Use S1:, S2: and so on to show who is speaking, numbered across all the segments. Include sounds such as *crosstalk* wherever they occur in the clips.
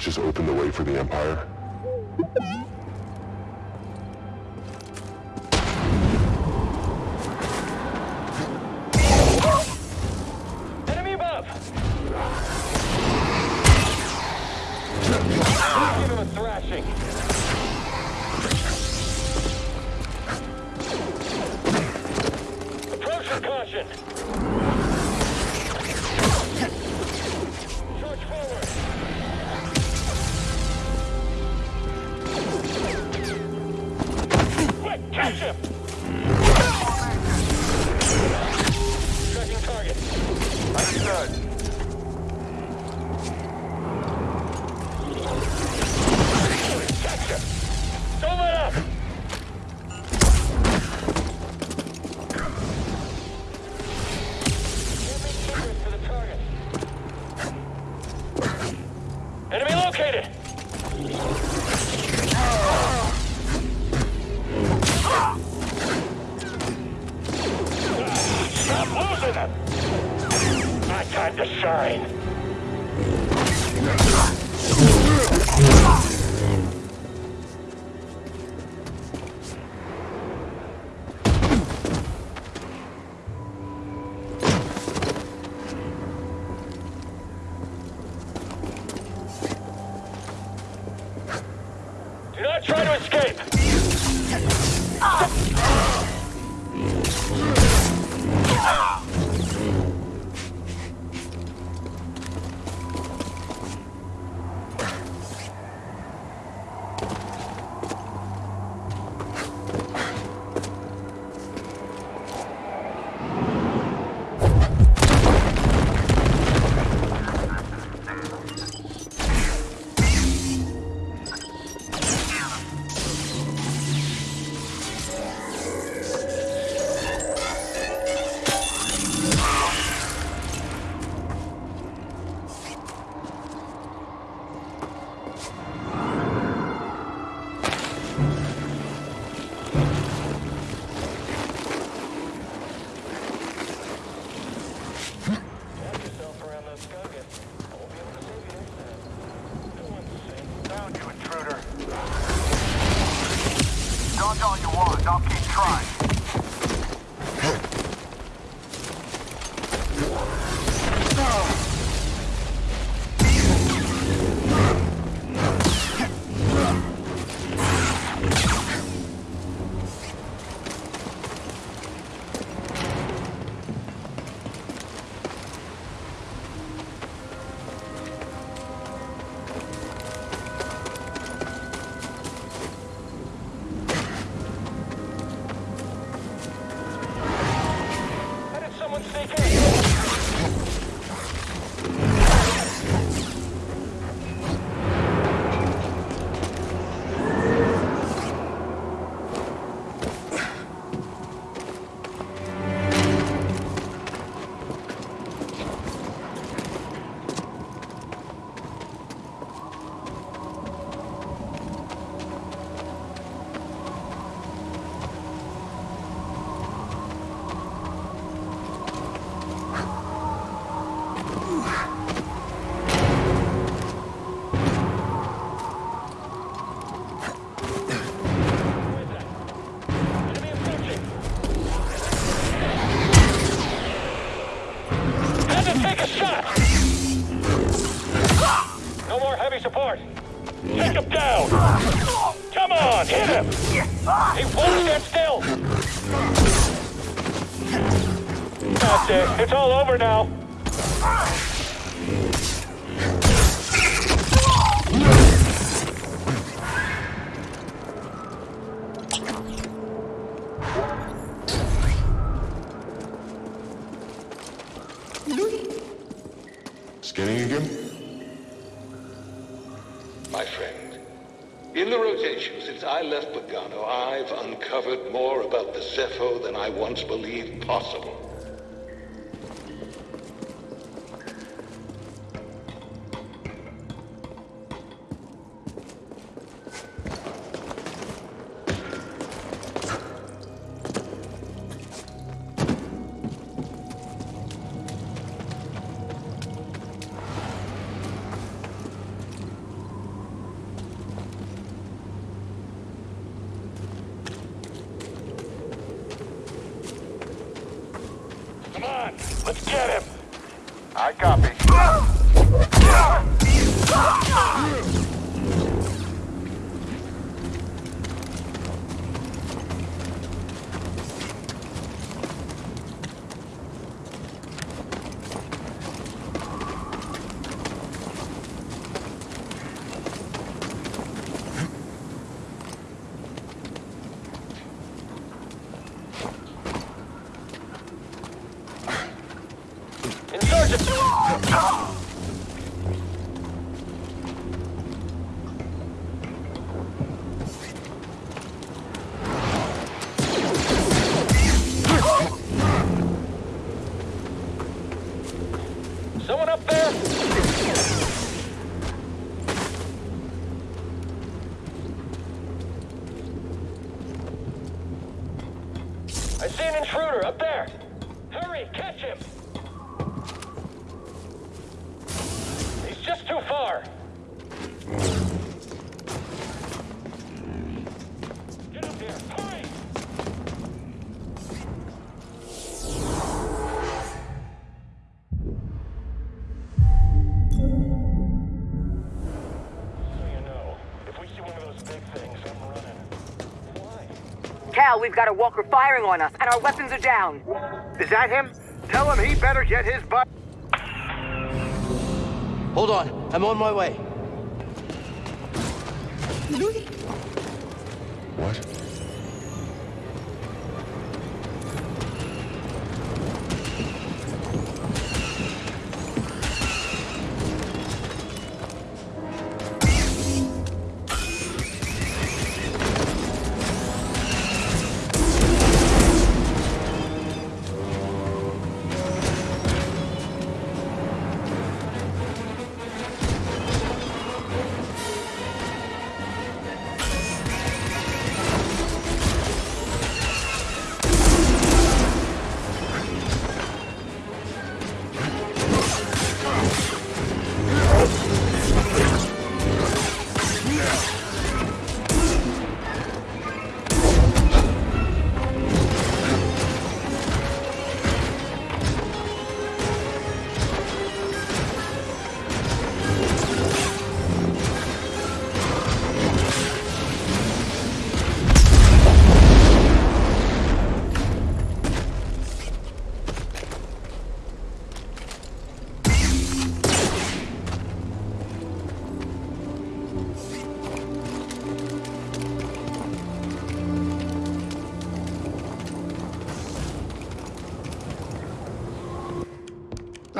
S1: Just opened the way for the Empire?
S2: Enemy above! Thrashing! блядь! Try to escape!
S1: Again?
S3: My friend, in the rotation since I left Bogano, I've uncovered more about the Zeffo than I once believed possible.
S2: Let's get him. I copy.
S4: Cal, we've got a walker firing on us, and our weapons are down.
S5: Is that him? Tell him he better get his butt.
S6: Hold on, I'm on my way.
S1: What?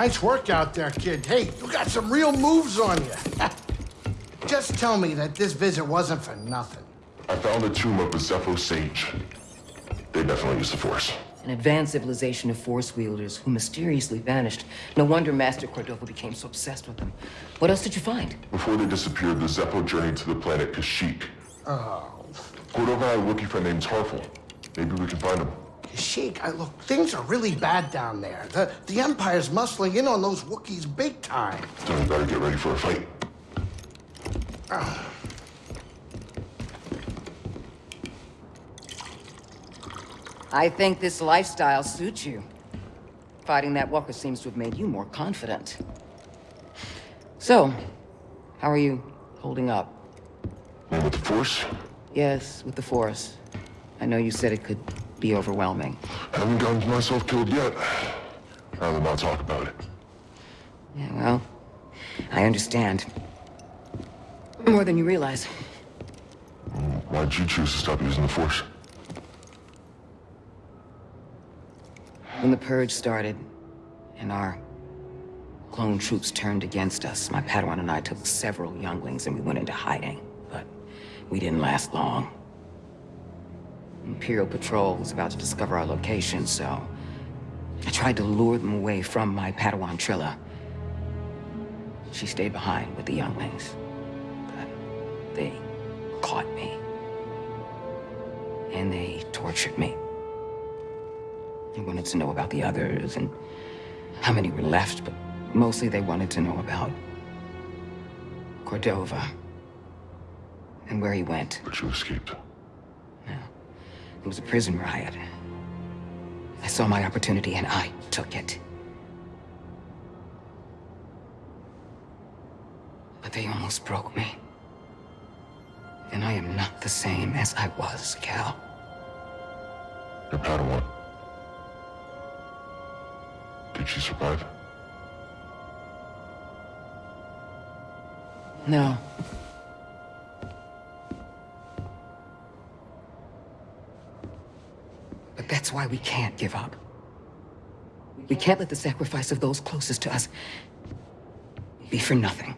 S7: Nice work out there, kid. Hey, you got some real moves on you. *laughs* Just tell me that this visit wasn't for nothing.
S1: I found the tomb of a Zeffo sage. They definitely used the Force.
S4: An advanced civilization of force wielders who mysteriously vanished. No wonder Master Cordova became so obsessed with them. What else did you find?
S1: Before they disappeared, the Zeffo journeyed to the planet Kashyyyk.
S7: Oh,
S1: Cordova had a Wookiee friend named Tarfful. Maybe we can find him.
S7: Sheik, I, look, things are really bad down there. The, the Empire's muscling in on those Wookiees big time.
S1: Then we better get ready for a fight.
S4: I think this lifestyle suits you. Fighting that walker seems to have made you more confident. So, how are you holding up?
S1: And with the Force,
S4: Yes, with the Force. I know you said it could be overwhelming.
S1: I haven't gotten myself killed yet. Rather not talk about it.
S4: Yeah, well, I understand. More than you realize.
S1: Why'd you choose to stop using the Force?
S4: When the Purge started, and our clone troops turned against us, my Padawan and I took several younglings and we went into hiding. But we didn't last long. Imperial Patrol was about to discover our location, so... I tried to lure them away from my Padawan Trilla. She stayed behind with the younglings. But they caught me. And they tortured me. They wanted to know about the others and how many were left, but mostly they wanted to know about Cordova and where he went.
S1: But you escaped.
S4: It was a prison riot. I saw my opportunity and I took it. But they almost broke me. And I am not the same as I was, Cal.
S1: Your Padawan. Did she survive?
S4: No. That's why we can't give up. We can't let the sacrifice of those closest to us be for nothing.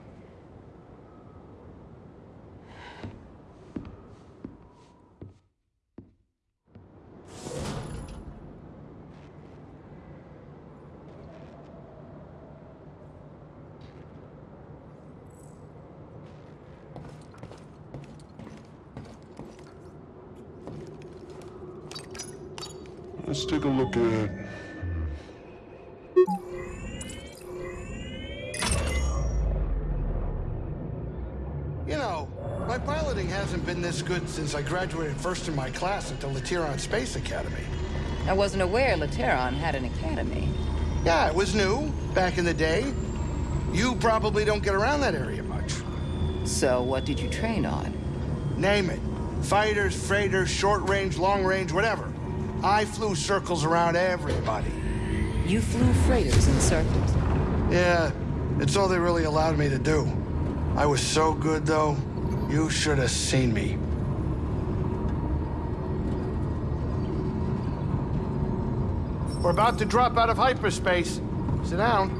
S1: Let's take a look at.
S7: You know, my piloting hasn't been this good since I graduated first in my class at the Lateron Space Academy.
S4: I wasn't aware Lateron had an academy.
S7: Yeah, it was new back in the day. You probably don't get around that area much.
S4: So what did you train on?
S7: Name it. Fighters, freighters, short range, long range, whatever. I flew circles around everybody.
S4: You flew freighters in circles.
S7: Yeah, it's all they really allowed me to do. I was so good, though. You should have seen me. We're about to drop out of hyperspace. Sit down.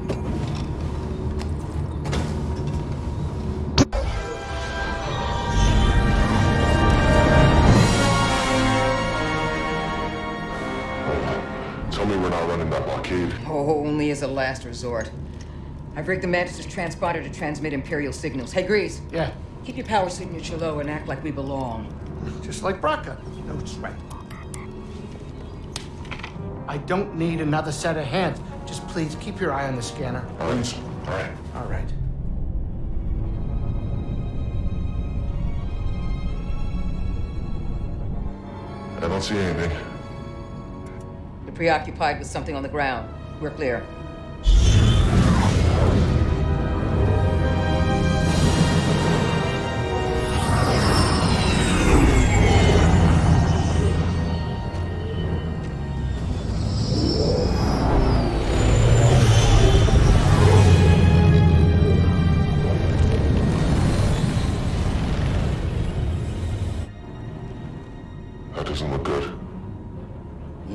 S4: Only as a last resort. I've rigged the Mantis' transponder to transmit Imperial signals. Hey, Greez,
S7: Yeah,
S4: keep your power signature low and act like we belong.
S7: just like Bracca. No sweat. I don't need another set of hands. Just please keep your eye on the scanner.
S1: Lines? All right.
S7: All right.
S1: I don't see anything.
S4: You're preoccupied with something on the ground. We're clear.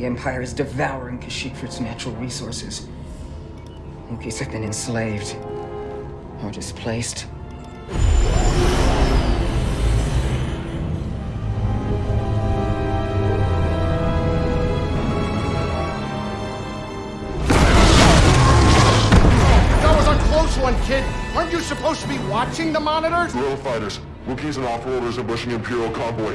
S4: Empire is devouring Kashyyyk for its natural resources. Wookiees have been enslaved or displaced.
S7: That was a close one, kid. Aren't you supposed to be watching the monitors?
S1: Guerrilla fighters, Wookiees and off-roaders ambushing Imperial convoy.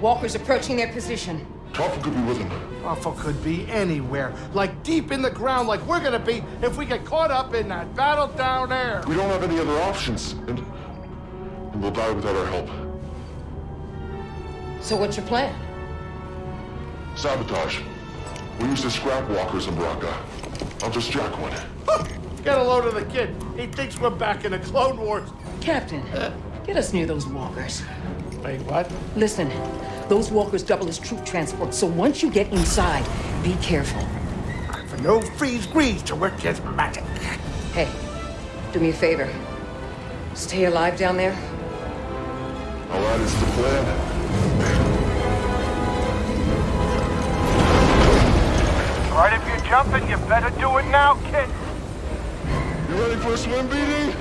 S4: Walkers approaching their position.
S1: Toph could be with them.
S7: Alpha could be anywhere, like deep in the ground, like we're gonna be if we get caught up in that battle down there.
S1: We don't have any other options, and, and we'll die without our help.
S4: So what's your plan?
S1: Sabotage. We use the scrap walkers in Bracca. I'll just jack one. *laughs*
S7: Get a load of the kid. He thinks we're back in the Clone Wars.
S4: Captain, get us near those walkers.
S7: Wait, what?
S4: Listen, those walkers double as troop transport, so once you get inside, be careful.
S7: For no freeze grease to work his magic.
S4: Hey, do me a favor. Stay alive down there.
S1: All right, it's the plan.
S5: Right, if you're jumping, you better do it now, kid.
S1: You ready for a swim, BD?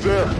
S1: There.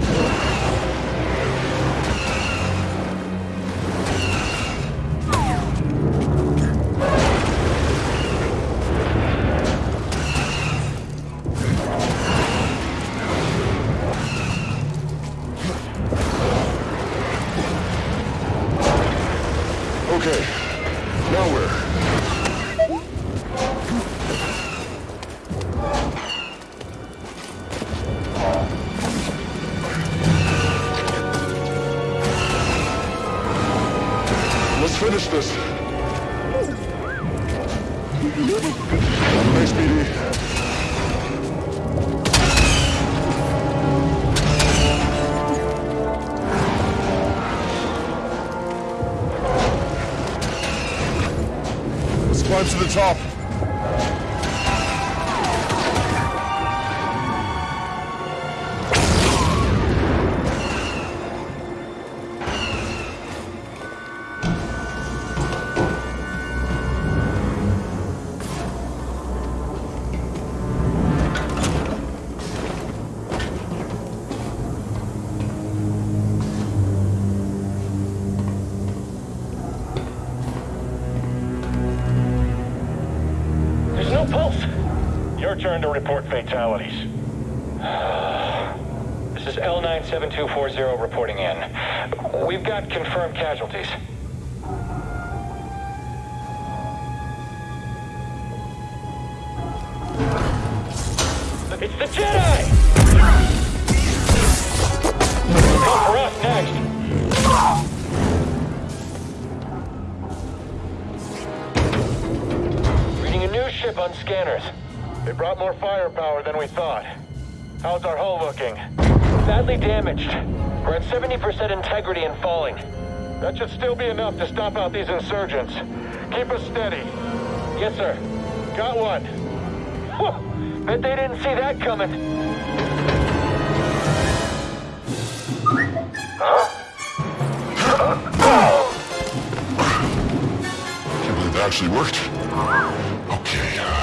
S1: Climb
S2: Your turn to report fatalities. *sighs* This is L97240 reporting in. We've got confirmed casualties. It's the Jedi! Come for us next. Reading a new ship on scanners. They brought more firepower than we thought. How's our hull looking? Badly damaged. We're at 70% integrity and falling. That should still be enough to stop out these insurgents. Keep us steady. Yes, sir. Got one. Whew. Bet they didn't see that coming.
S1: Can't believe that actually worked. Okay,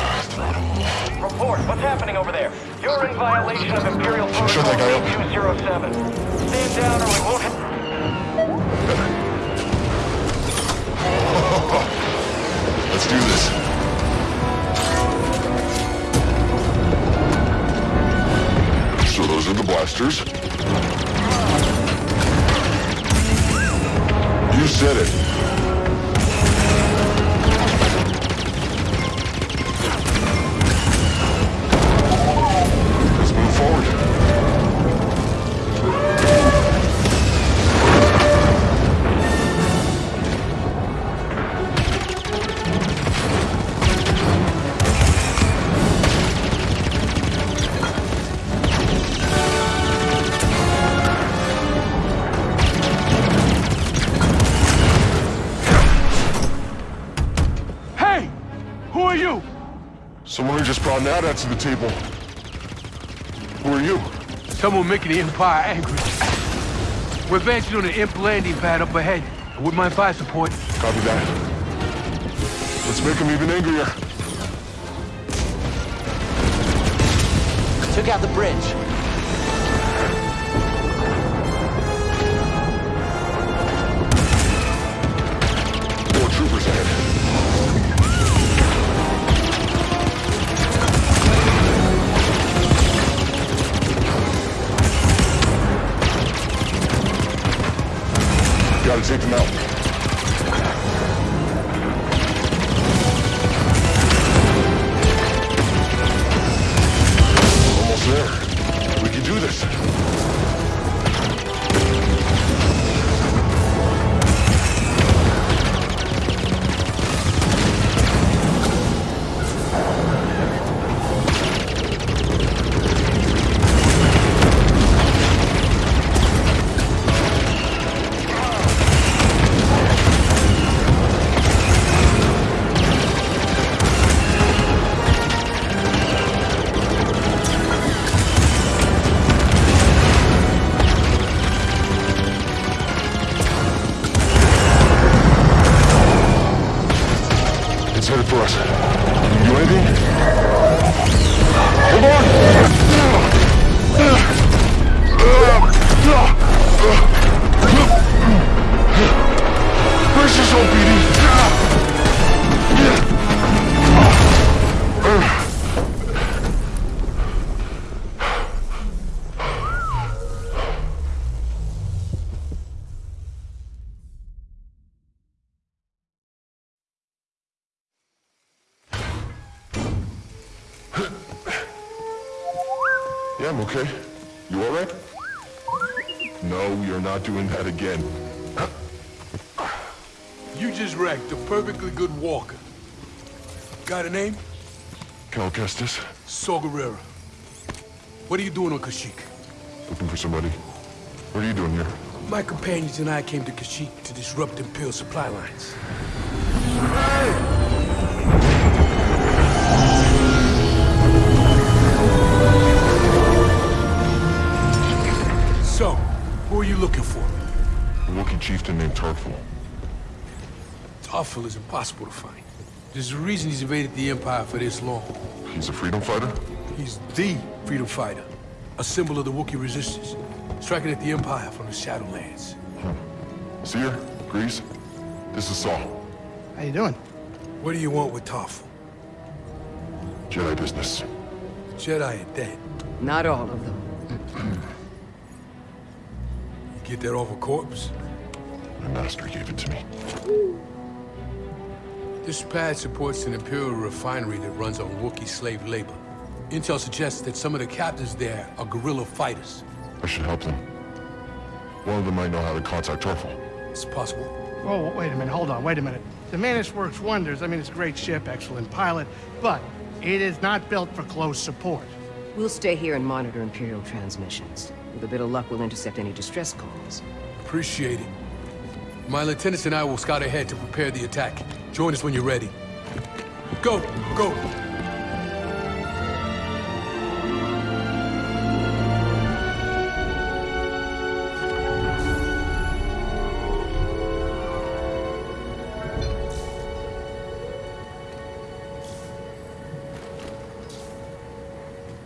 S2: Report. What's happening over there? You're in violation of Imperial Protocol
S1: that
S2: 207. Stand down or we won't... *laughs*
S1: Let's do this. So those are the blasters. You said it. Someone just brought Nada to the table. Who are you?
S8: Someone making the Empire angry. We're advancing on an imp landing pad up ahead. With my fire support.
S1: Copy that. Let's make them even angrier.
S6: Took out the bridge.
S1: Take them out. Yeah, I'm okay. You alright? No, you're not doing that again. *coughs*
S8: You just wrecked a perfectly good walker. Got a name?
S1: Cal Kestis,
S8: Saw. What are you doing on Kashyyyk?
S1: looking for somebody. What are you doing here?
S8: My companions and I came to Kashyyyk to disrupt Imperial supply lines. So, who are you looking for?
S1: A Wookiee chieftain named Tarfful.
S8: Tarfful is impossible to find. There's a reason he's evaded the Empire for this long.
S1: He's a freedom fighter?
S8: He's the freedom fighter, a symbol of the Wookiee resistance, striking at the Empire from the Shadowlands.
S1: Hmm. Cere, Greez, this is Saul.
S7: How you doing?
S8: What do you want with Tarfful?
S1: Jedi business.
S8: Jedi are dead.
S4: Not all of them.
S8: Get that off a corpse?
S1: My master gave it to me.
S8: This pad supports an Imperial refinery that runs on Wookiee slave labor. Intel suggests that some of the captains there are guerrilla fighters.
S1: I should help them. One of them might know how to contact Tarfful.
S8: It's possible.
S7: Oh, wait a minute, hold on, wait a minute. The Mantis works wonders. I mean, it's a great ship, excellent pilot, but it is not built for close support.
S4: We'll stay here and monitor Imperial transmissions. With a bit of luck, we'll intercept any distress calls.
S8: Appreciate it. My lieutenants and I will scout ahead to prepare the attack. Join us when you're ready. Go, go.